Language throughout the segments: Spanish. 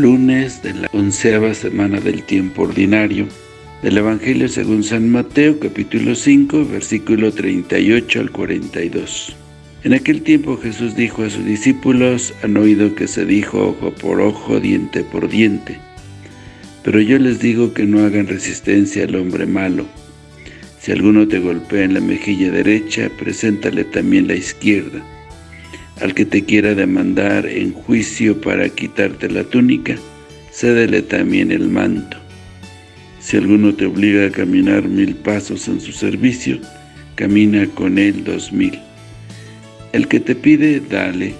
lunes de la onceava semana del tiempo ordinario del Evangelio según San Mateo, capítulo 5, versículo 38 al 42. En aquel tiempo Jesús dijo a sus discípulos, han oído que se dijo ojo por ojo, diente por diente. Pero yo les digo que no hagan resistencia al hombre malo. Si alguno te golpea en la mejilla derecha, preséntale también la izquierda. Al que te quiera demandar en juicio para quitarte la túnica, cédele también el manto. Si alguno te obliga a caminar mil pasos en su servicio, camina con él dos mil. El que te pide, dale.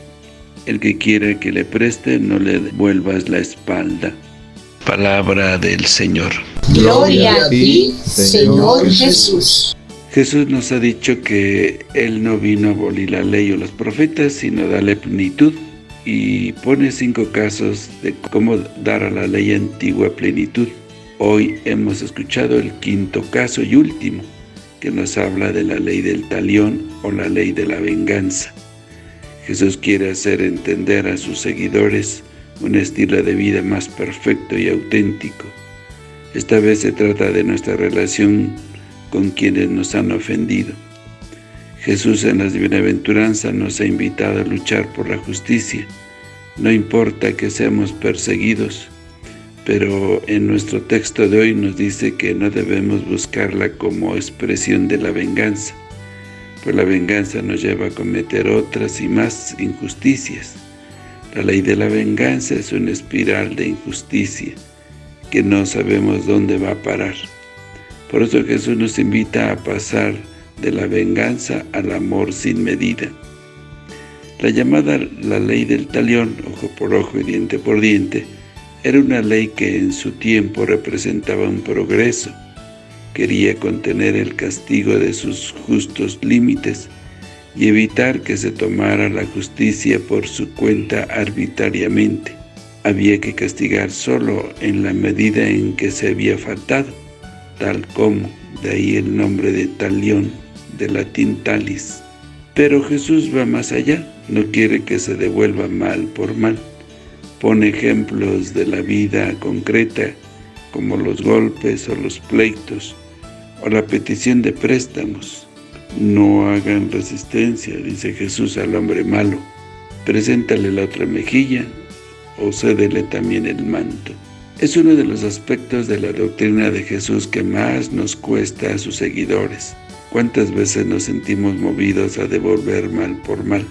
El que quiera que le preste, no le vuelvas la espalda. Palabra del Señor. Gloria a ti, Señor Jesús. Jesús nos ha dicho que Él no vino a abolir la ley o los profetas, sino darle plenitud, y pone cinco casos de cómo dar a la ley antigua plenitud. Hoy hemos escuchado el quinto caso y último, que nos habla de la ley del talión o la ley de la venganza. Jesús quiere hacer entender a sus seguidores un estilo de vida más perfecto y auténtico. Esta vez se trata de nuestra relación con quienes nos han ofendido. Jesús en las bienaventuranzas nos ha invitado a luchar por la justicia. No importa que seamos perseguidos, pero en nuestro texto de hoy nos dice que no debemos buscarla como expresión de la venganza, pues la venganza nos lleva a cometer otras y más injusticias. La ley de la venganza es una espiral de injusticia que no sabemos dónde va a parar. Por eso Jesús nos invita a pasar de la venganza al amor sin medida. La llamada la ley del talión, ojo por ojo y diente por diente, era una ley que en su tiempo representaba un progreso. Quería contener el castigo de sus justos límites y evitar que se tomara la justicia por su cuenta arbitrariamente. Había que castigar solo en la medida en que se había faltado tal como, de ahí el nombre de talión, de latín talis. Pero Jesús va más allá, no quiere que se devuelva mal por mal. Pone ejemplos de la vida concreta, como los golpes o los pleitos, o la petición de préstamos. No hagan resistencia, dice Jesús al hombre malo. Preséntale la otra mejilla, o cédele también el manto. Es uno de los aspectos de la doctrina de Jesús que más nos cuesta a sus seguidores. ¿Cuántas veces nos sentimos movidos a devolver mal por mal?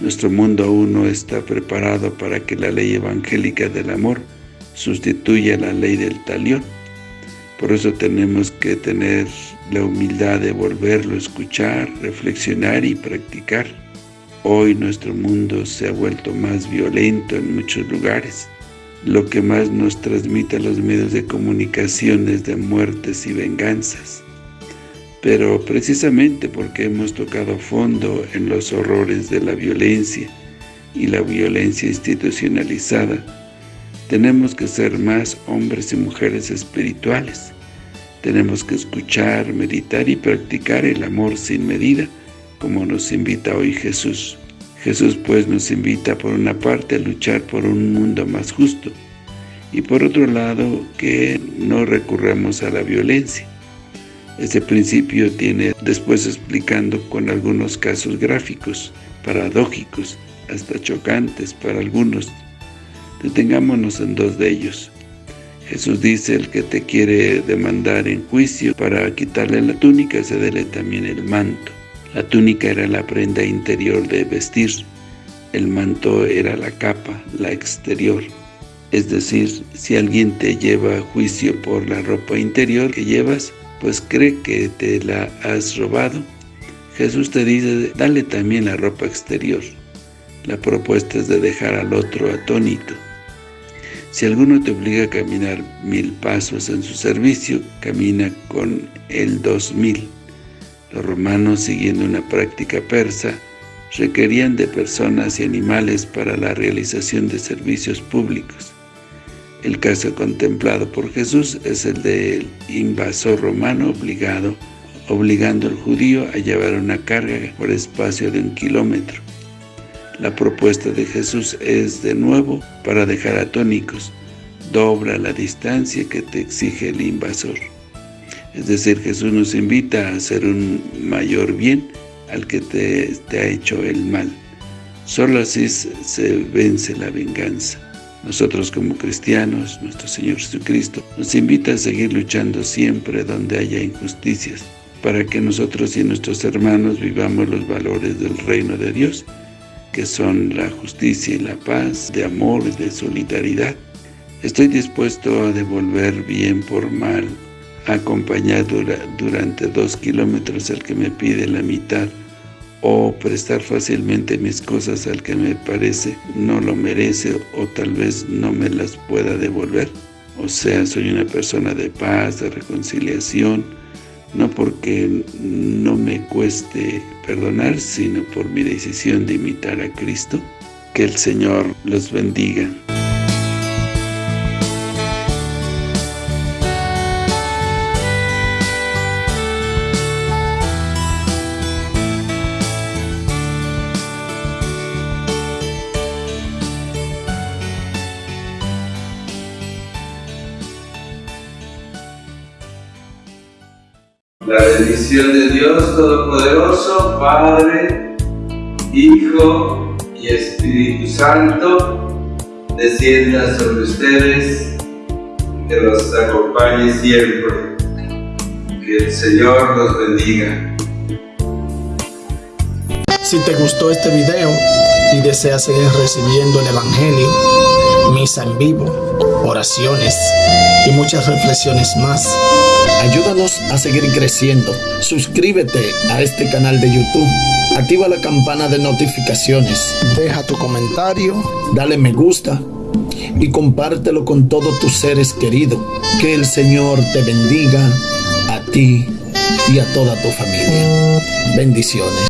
Nuestro mundo aún no está preparado para que la ley evangélica del amor sustituya la ley del talión. Por eso tenemos que tener la humildad de volverlo a escuchar, reflexionar y practicar. Hoy nuestro mundo se ha vuelto más violento en muchos lugares lo que más nos transmite los medios de comunicación es de muertes y venganzas. Pero precisamente porque hemos tocado fondo en los horrores de la violencia y la violencia institucionalizada, tenemos que ser más hombres y mujeres espirituales. Tenemos que escuchar, meditar y practicar el amor sin medida, como nos invita hoy Jesús. Jesús pues nos invita por una parte a luchar por un mundo más justo y por otro lado que no recurramos a la violencia. Este principio tiene después explicando con algunos casos gráficos, paradójicos, hasta chocantes para algunos. Detengámonos en dos de ellos. Jesús dice, el que te quiere demandar en juicio para quitarle la túnica, cédele también el manto. La túnica era la prenda interior de vestir, el manto era la capa, la exterior. Es decir, si alguien te lleva a juicio por la ropa interior que llevas, pues cree que te la has robado. Jesús te dice, dale también la ropa exterior. La propuesta es de dejar al otro atónito. Si alguno te obliga a caminar mil pasos en su servicio, camina con él dos mil. Los romanos, siguiendo una práctica persa, requerían de personas y animales para la realización de servicios públicos. El caso contemplado por Jesús es el del invasor romano obligado, obligando al judío a llevar una carga por espacio de un kilómetro. La propuesta de Jesús es de nuevo para dejar atónicos. Dobla la distancia que te exige el invasor. Es decir, Jesús nos invita a hacer un mayor bien al que te, ha hecho el mal. Solo así se vence la venganza. Nosotros como cristianos, nuestro Señor Jesucristo, nos invita a seguir luchando siempre donde haya injusticias, para que nosotros y nuestros hermanos vivamos los valores del reino de Dios, que son la justicia y la paz, de amor y de solidaridad. Estoy dispuesto a devolver bien por mal, acompañar durante dos kilómetros al que me pide la mitad, o prestar fácilmente mis cosas al que me parece no lo merece o tal vez no me las pueda devolver. O sea, soy una persona de paz, de reconciliación, no porque no me cueste perdonar, sino por mi decisión de imitar a Cristo. Que el Señor los bendiga. La bendición de Dios Todopoderoso, Padre, Hijo y Espíritu Santo, descienda sobre ustedes, que los acompañe siempre. Que el Señor los bendiga. Si te gustó este video y deseas seguir recibiendo el Evangelio, misa en vivo, oraciones y muchas reflexiones más, Ayúdanos a seguir creciendo. Suscríbete a este canal de YouTube. Activa la campana de notificaciones. Deja tu comentario. Dale me gusta. Y compártelo con todos tus seres queridos. Que el Señor te bendiga a ti y a toda tu familia. Bendiciones.